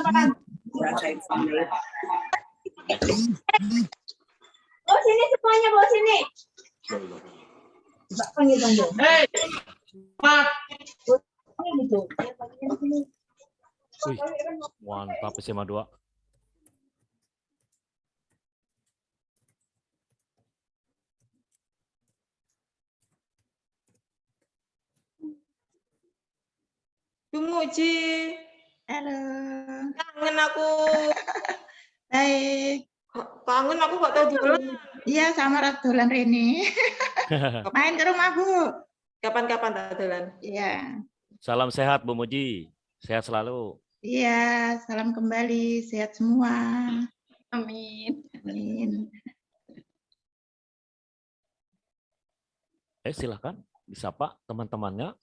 Bawa sini semuanya, bawa sini. Mbak panggil dong, Bu. Hei, Mak. Panggil gitu. Panggilin sini. Wih, mantap SMA 2. Tumuji, Halo. kangen aku. Baik. Kangen aku gak tahu dulu. Iya, sama Radulan Rini. Main ke rumah, Bu. Kapan-kapan tak dolan. Iya. Salam sehat Bu Muji. Sehat selalu. Iya, salam kembali. Sehat semua. Amin. Amin. Eh silahkan disapa teman-temannya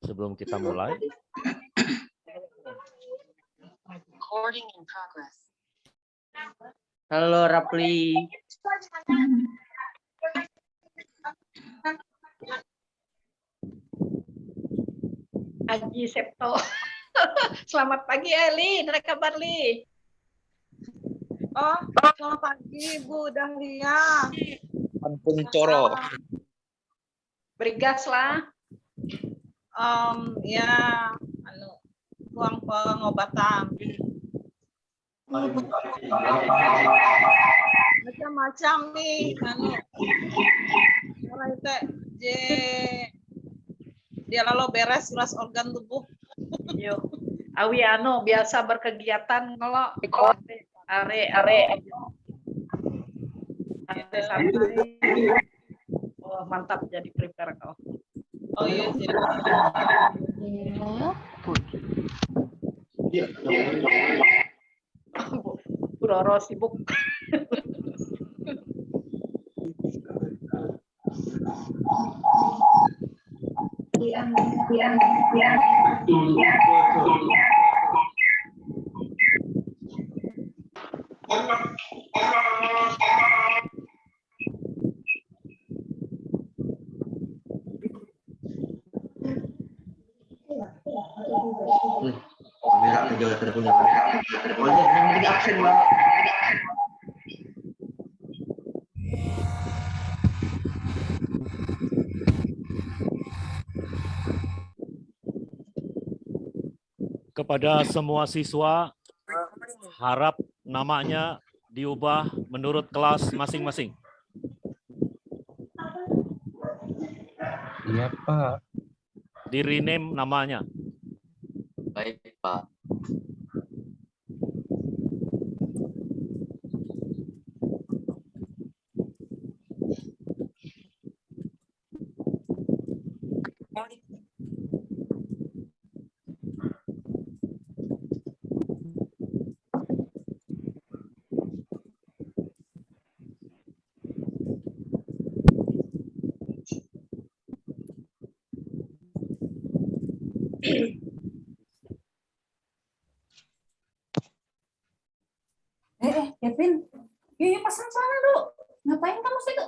sebelum kita mulai. Recording in progress. Halo Rapli. Aji Septo. Selamat pagi Eli, ada kabar Li? Oh, selamat pagi Bu Dahlia. Ampun coro. Berigas lah. Um, ya, anu, uang pengobatan. Macam-macam nih, anu. Orang itu J dia lalu beres ulas organ tubuh. Yuk. Awi anu biasa berkegiatan kalau are are santai santai. Oh, mantap jadi prepare kau. Oh iya sih. Bu Roro sibuk ke jauh tidak punya kamera. Oh iya, banget. Kepada semua siswa, harap namanya diubah menurut kelas masing-masing. Iya, Pak. Di rename namanya. Baik, Pak. Eh, eh, Kevin. Yuk, yuk pasang celana dulu. Ngapain kamu situ?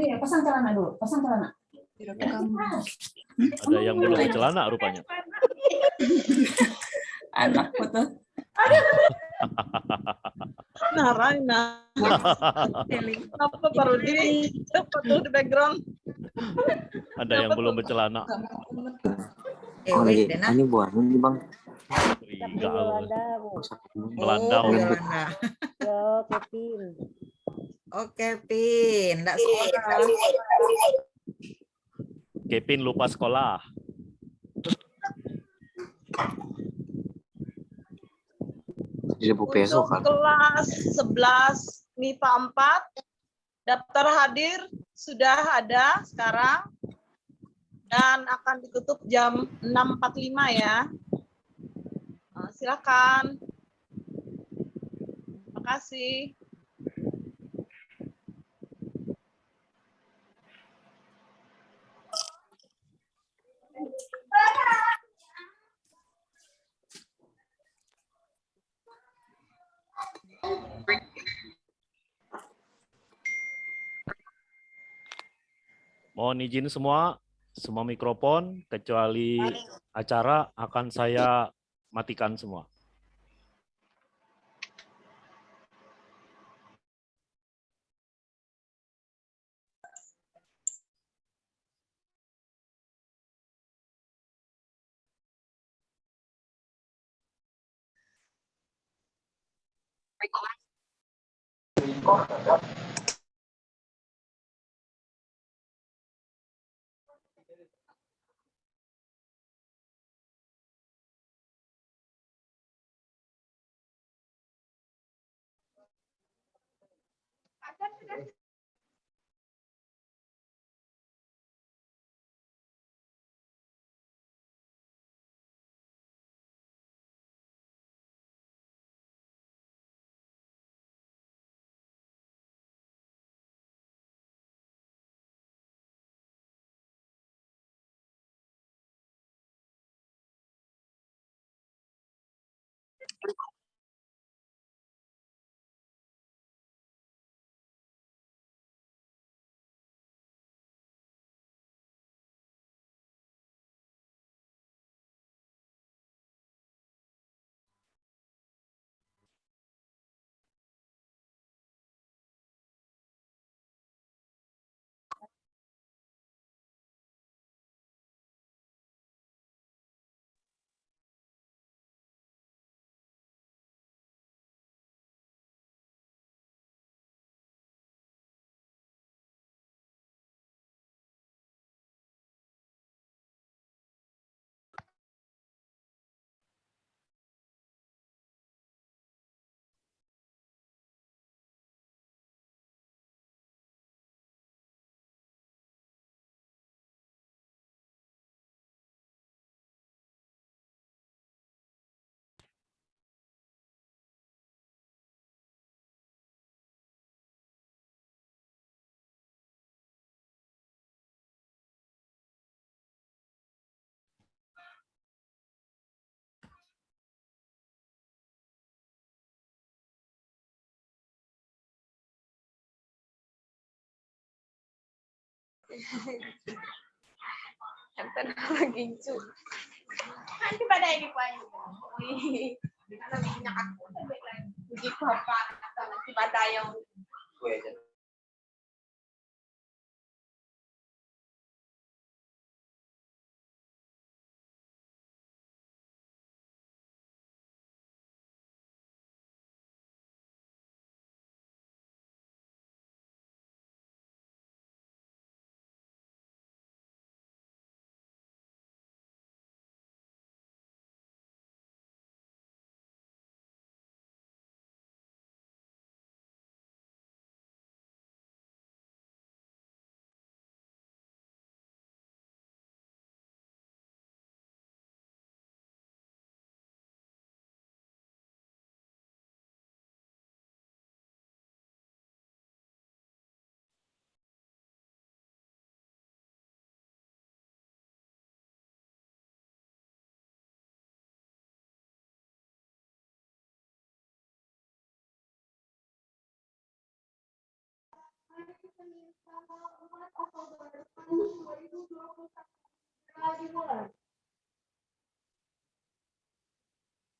Iya, pasang celana dulu. Pasang celana. Ada yang celana rupanya. Anak foto. Nah, Raina. Apa baru di apa tuh di background? Ada yang belum bercelana. Eh, Oh, lagi. Ini buah ini, Bang. Tinggal Oh, melandau. Yolanda. Oke, Pin. Nggak sekolah. Kevin lupa sekolah. Jadi besok Untuk kan. kelas 11 MIPA 4 daftar hadir sudah ada sekarang dan akan ditutup jam 6.45 ya. Eh, Silakan. Terima kasih. Mohon izin semua, semua mikrofon kecuali acara akan saya matikan semua. Nanti pada ini Pak. Wih. Karena minyak aku Jadi bapak atau nanti pada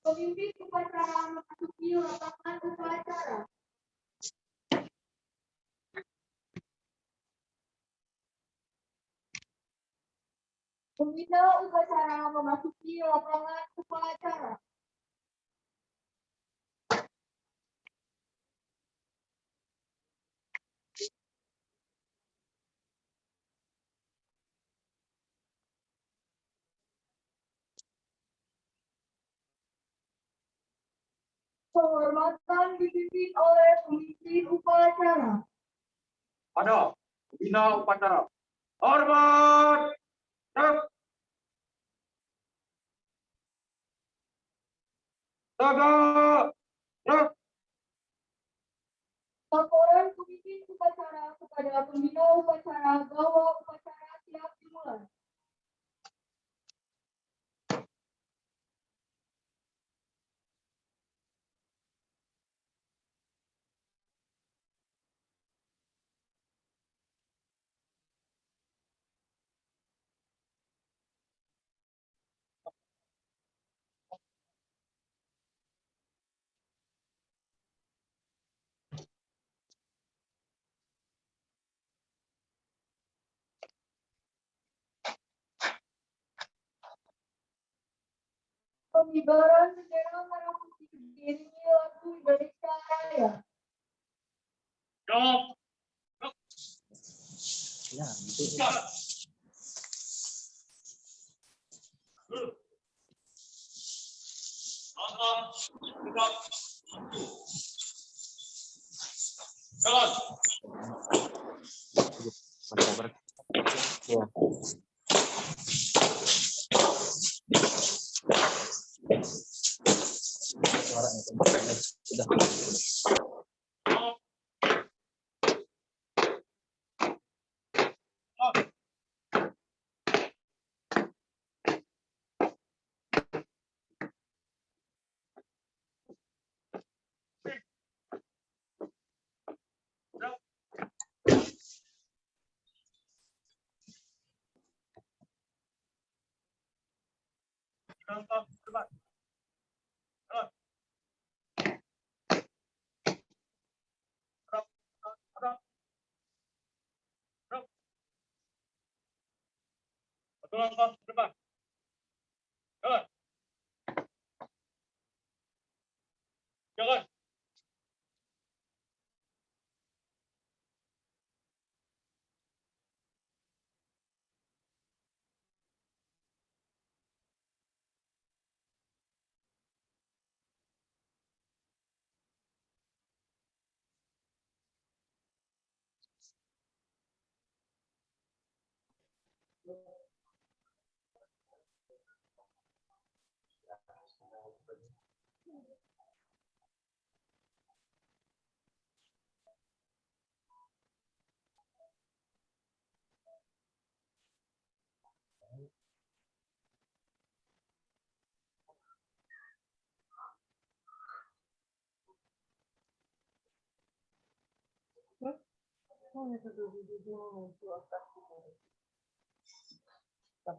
Pemimpin upacara memasuki lapangan upacara. Pembina upacara memasuki lapangan upacara. Penghormatan dipimpin oleh pemimpin upacara. Pada bina upacara. Hormat. Tegak. Tegak. Tegak. Laporan pemimpin upacara kepada pembina upacara bahwa upacara siap dimulai. pembibaran bendera merah putih ini lagu Indonesia Raya. Ya, gitu. Jalan. Ya.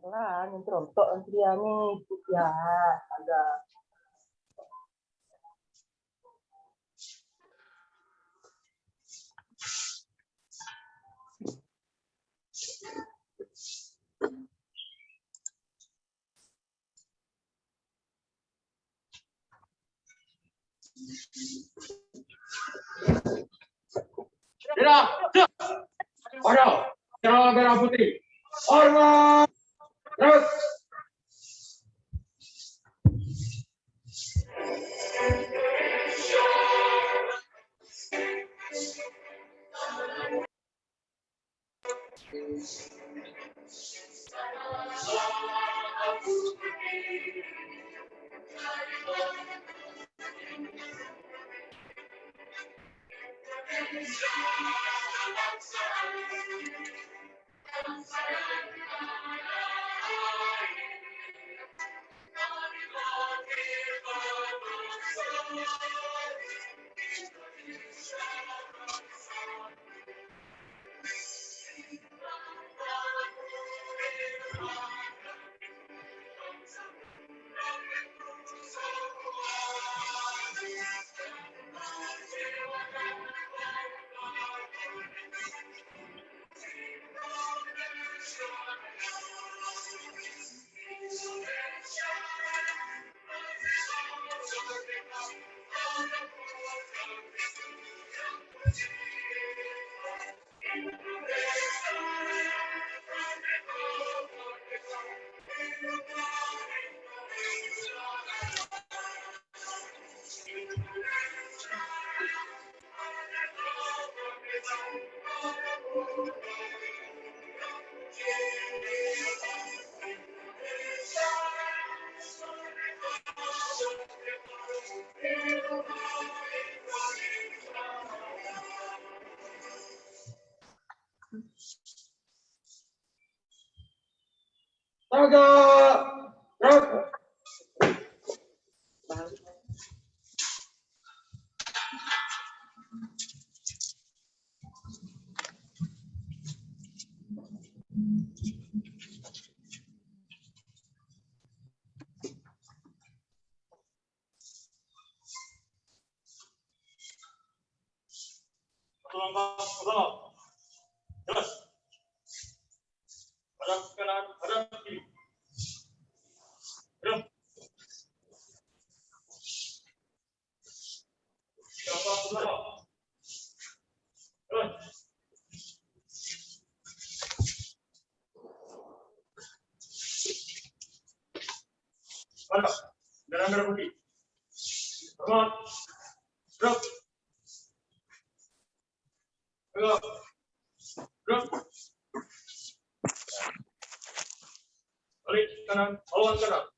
Pelan, yang terontok antriannya ya agak Merah, Ada, merah merah putih. Hormat. Terus. Thank you. 大家，然后。Merah putih. Hormat. Gerak. Gerak. Gerak. Balik kanan, kanan.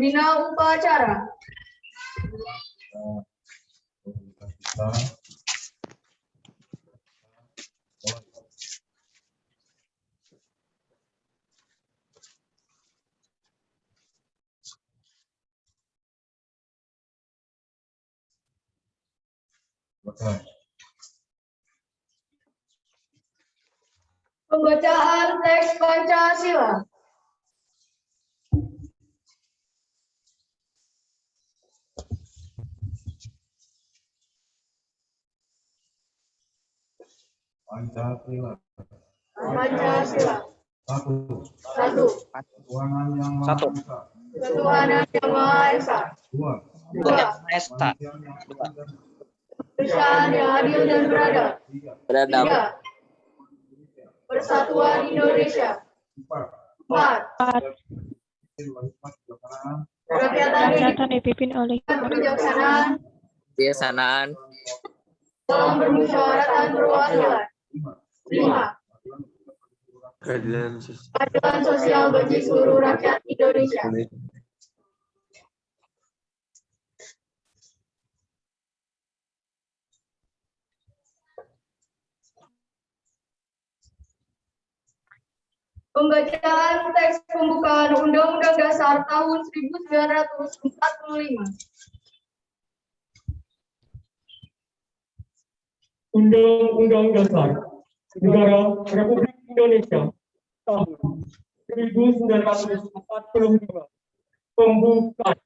හොඳිනා උපාචාරා. Pancasila Pancasila. satu Satu. Tuhanan yang Maha Satu. Esa Ketuhanan yang Maha Esa. dua Dua. Esta. Kemanusiaan yang adil dan beradab. tiga Beradab. Tiga. Persatuan Indonesia. empat Empat. kebijaksanaan yang dipimpin oleh kebijaksanaan Kebiasaan. dalam bermusyawaratan perwakilan. Lima. Keadilan Keadilan sosial bagi seluruh rakyat Indonesia. Pembacaan teks pembukaan Undang-Undang Dasar tahun 1945. Undang-Undang Dasar Negara Republik Indonesia tahun 1945 pembukaan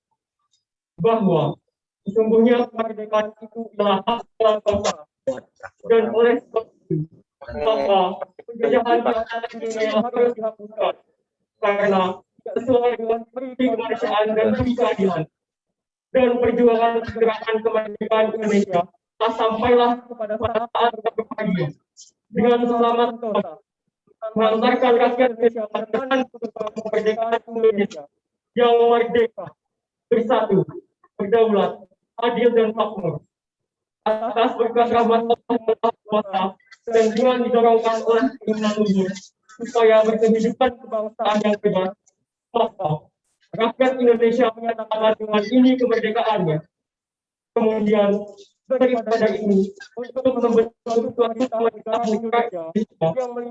bahwa sesungguhnya kemerdekaan itu adalah hak bangsa. Dan oleh sebab itu maka penjajahan dunia harus dihapuskan karena sesuai dengan prinsip kemanusiaan dan keadilan dan perjuangan gerakan kemerdekaan Indonesia sampailah kepada saat berbahagia dengan selamat mengantarkan rakyat Indonesia pada kemerdekaan Indonesia yang merdeka, bersatu, berdaulat, adil dan makmur. Atas berkat rahmat Allah Kuasa dan dengan didorongkan oleh keinginan luhur supaya berkehidupan kebangsaan yang bebas, maka rakyat Indonesia menyatakan dengan ini kemerdekaannya. Kemudian daripada ini untuk membentuk suatu negara Indonesia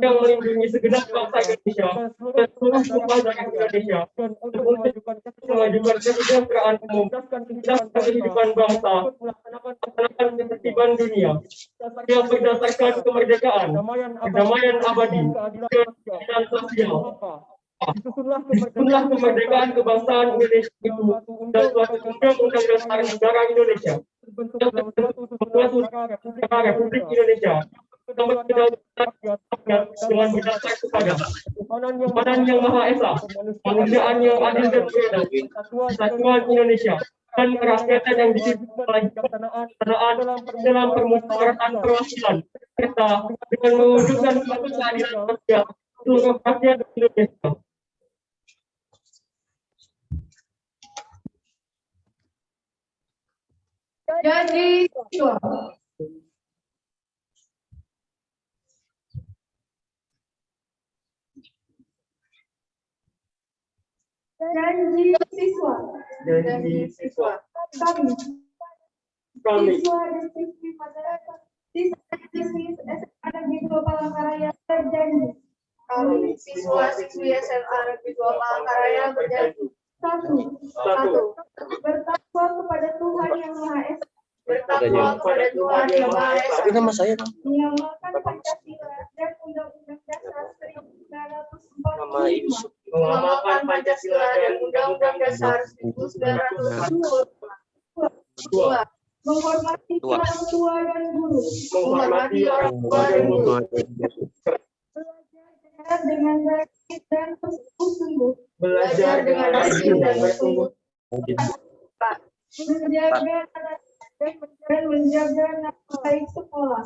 yang melindungi segenap bangsa Indonesia dan seluruh warga Indonesia dan untuk memajukan kesejahteraan umum dan kehidupan bangsa melaksanakan ketertiban dunia yang berdasarkan kemerdekaan, kedamaian abadi, keadilan sosial. Itulah kemerdekaan kebangsaan Indonesia itu dan suatu undang-undang dasar negara Indonesia suatu negara Republik Indonesia yang dengan berdasar kepada Tuhanan yang Maha Esa, kemanusiaan yang adil dan beradab, kesatuan Indonesia, dan kerakyatan yang kebijaksanaan dalam permusyawaratan perwakilan serta dengan mewujudkan suatu keadilan sosial seluruh Indonesia. Janji siswa. Janji siswa. Janji siswa. Kami. Kami Siswa siswi masyarakat. Siswa dan siswi SMA Negeri Dua Palangkaraya berjanji kami siswa-siswi SMA Negeri 2 Palangkaraya berjanji satu, satu, bertakwa kepada Tuhan yang Maha Esa, bertakwa kepada Tuhan yang Maha Esa, Tapi nama saya Bang. mengamalkan Pancasila dan Undang-Undang Dasar 1945, Nama Yusuf. mengamalkan Pancasila dan Undang-Undang Dasar 1945, dua, menghormati orang tua dan guru, menghormati orang tua dan guru, belajar dengan baik dan bersungguh-sungguh, belajar dengan rajin dan bersungguh, menjaga dan menjaga nama baik sekolah,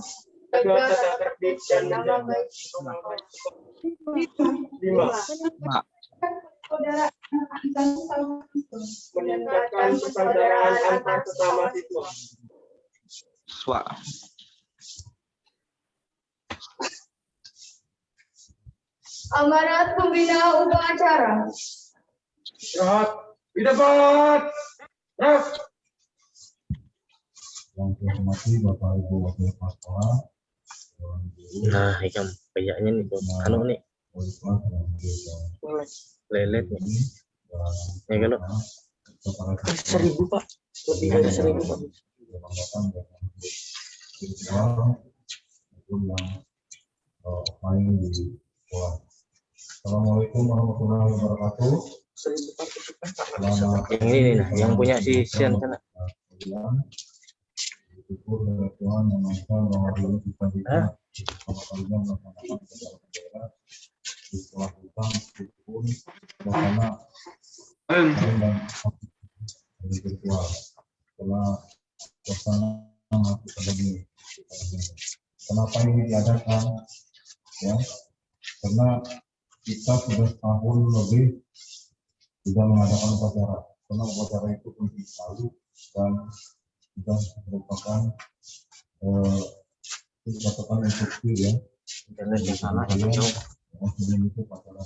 nama baik sekolah. Lima. Persaudaraan antar sesama siswa. Meningkatkan persaudaraan antar sesama siswa. Swa. Amanat pembina upacara. Rahat. Tidak. Rahat. Yang saya hormati Bapak Ibu Wakil Kepala Sekolah, Nah, ikan kayaknya nih tuh. Anu nih, lelet nih. Ya kalau seribu pak, lebih dari seribu pak. Assalamualaikum warahmatullahi wabarakatuh. Seribu pak. Selamat Yang ini nah, yang punya si Sian sana. Bersyukur kepada Tuhan yang Maha bahwa dulu kita bersama kalian melaksanakan di sekolah kita meskipun lain dan virtual. Setelah suasana masih pandemi. Kenapa ini diadakan? Ya, karena kita sudah tahun lebih tidak mengadakan upacara. Karena upacara itu penting sekali dan sudah merupakan eh, merupakan instruksi ya. Internet di sana Kalian, jauh. yang sebelum itu daerah.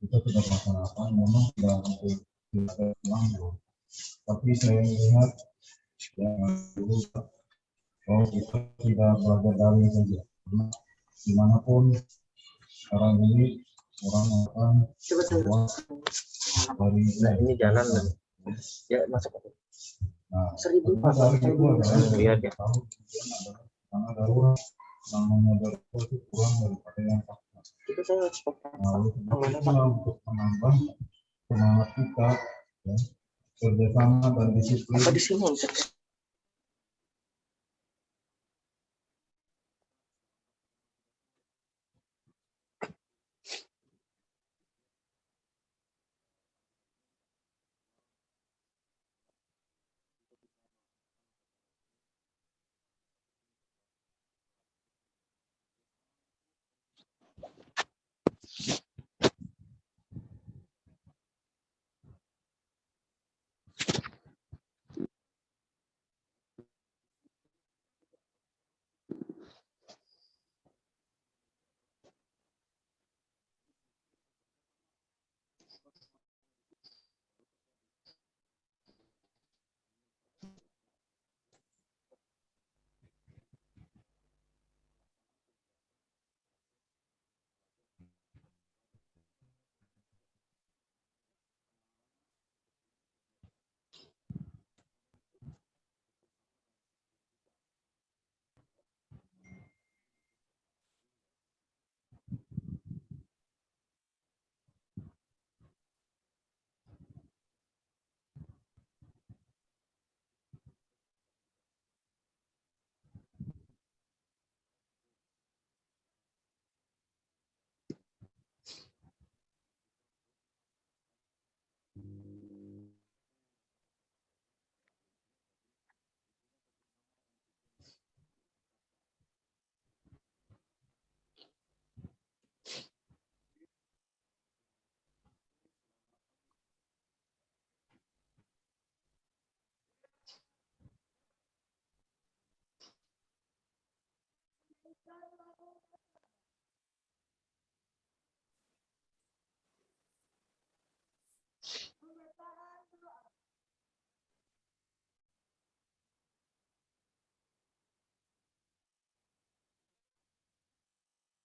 Kita sudah melaksanakan, memang tidak untuk tidak ulang Tapi saya melihat yang dulu bahwa kita tidak belajar daring saja. Karena di mana pun sekarang ini orang akan dari Nah, ini jalan ya masuk. Nah, Seribu adalah Lihat ya. namanya darurat itu saya stop. Nah, menambah semangat kita ya, kerjasama dan disiplin Apa di sini?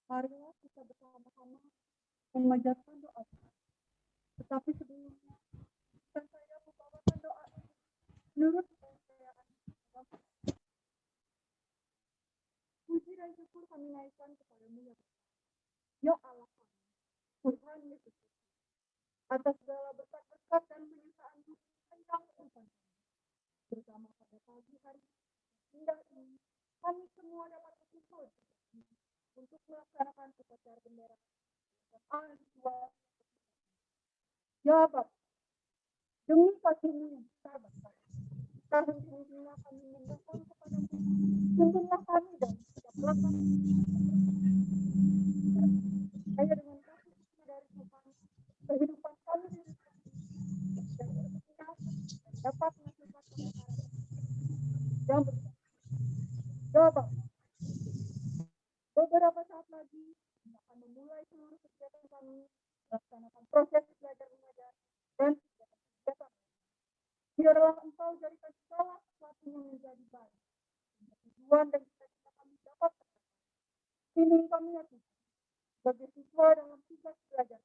Marilah kita bersama-sama bersama mengajarkan doa. Tetapi sebelumnya, saya membawakan doa menurut Kami naikkan kepadamu ya. Ya Allah kami, Tuhan Yesus atas segala berkat-berkat dan penyertaan Tuhan kehidupan kami. Bersama pada pagi hari indah ini, kami semua dapat berkumpul untuk melaksanakan upacara bendera Ya Bapa, demi kasihmu yang besar Bapa, tahun ini kami memohon kepadamu, tuntunlah kami dan saya dengan kehidupan kami dapat yang. Ya Bapa, beberapa saat lagi akan memulai seluruh kegiatan kami melaksanakan proses belajar mengajar dan kegiatan-kegiatan. Biarlah engkau jadikan segala sesuatunya menjadi baik. Tujuan dan cita-cita kami dapat tercapai. Pilih kami ya Tuhan, sebagai siswa dalam tugas belajar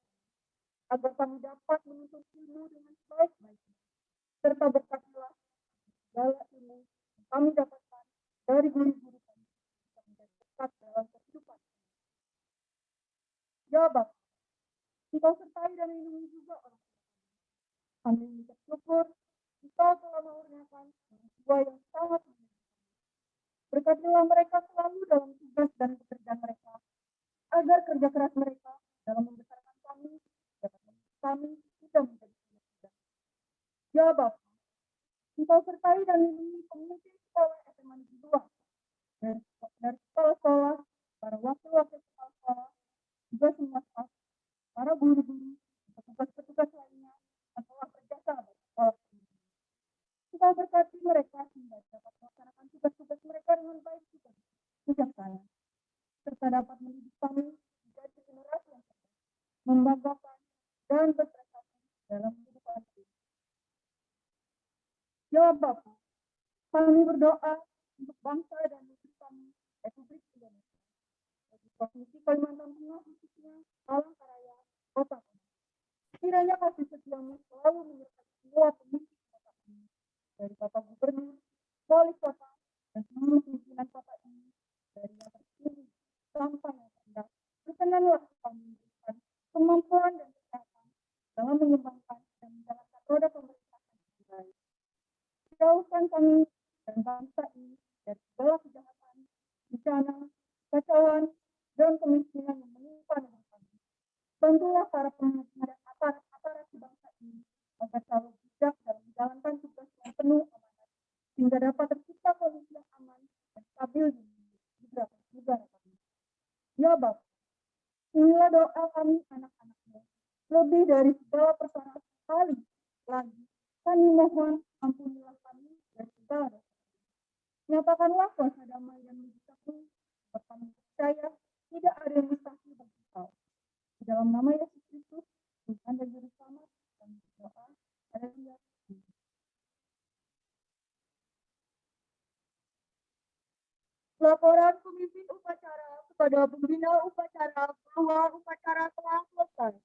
agar kami dapat menuntut ilmu dengan sebaik-baiknya, serta berkatilah segala ilmu yang kami dapatkan dari guru-guru kami, bisa menjadi dekat dalam kehidupan. Ya Bapa, Engkau sertai dan lindungi juga orang kami. Mengucap syukur, Engkau telah mengurniakan tua yang sangat. Berkatilah mereka selalu dalam tugas dan pekerjaan mereka, agar kerja keras mereka dalam membesarkan kami dapat membuat kami sudah menjadi muda. Ya Bapa, Engkau sertai dan lindungi pemimpin sekolah SMA Negeri 2 dari, dari sekolah-sekolah, para wakil-wakil kepala sekolah, juga semua staf, para guru-guru, petugas-petugas lainnya yang telah berjasa bagi sekolah ini. Engkau berkati mereka sehingga dapat melaksanakan tugas-tugas mereka dengan baik juga, bijaksana, serta dapat mendidik kami menjadi generasi yang membanggakan, dan berprestasi dalam kehidupan ini. Ya Bapa, kami berdoa untuk bangsa dan negeri kami, Republik Indonesia. Bagi Provinsi Kalimantan Tengah khususnya, Palangkaraya, Kota. Kiranya kasih setiamu selalu menyertai semua pemimpin dari Bapak Gubernur, Wali Kota, dan seluruh pimpinan kota ini, dari yang tertinggi sampai yang rendah. Berkenanlah kami memberikan kemampuan dan kesehatan dalam mengembangkan dan menjalankan roda pemerintahan yang baik. Jauhkan kami dan bangsa ini dari segala kejahatan, bencana, kacauan, dan kemiskinan yang menimpa negeri kami. Bantulah para pemimpin dan aparat-aparat bangsa ini agar selalu bijak dalam menjalankan tugas penuh amanat, sehingga dapat tercipta kondisi yang aman dan stabil di negara kami. Ya Bapak, inilah doa kami anak-anakmu. Lebih dari segala persoalan sekali lagi, kami mohon ampunilah kami dari segala dosa. Nyatakanlah kuasa damai dan mujizatmu, kami percaya tidak ada yang mustahil bagi kau. Di dalam nama Yesus Kristus, Tuhan dan Juru Selamat, kami berdoa. Haleluya. Laporan pemimpin upacara kepada pembina upacara bahwa upacara telah selesai.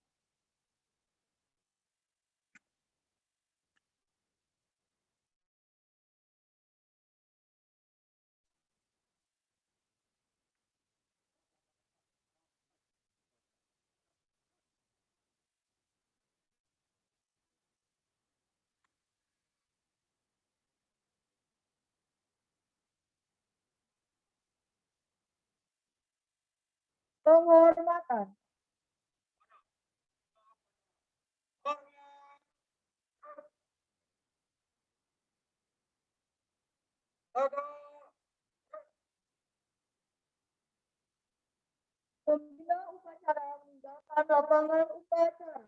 Penghormatan. Pembina upacara meninggalkan lapangan upacara.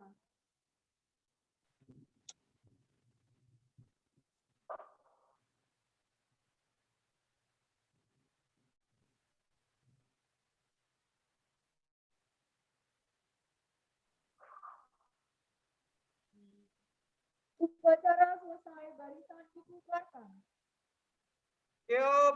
Upacara selesai barisan dibubarkan. Yuk,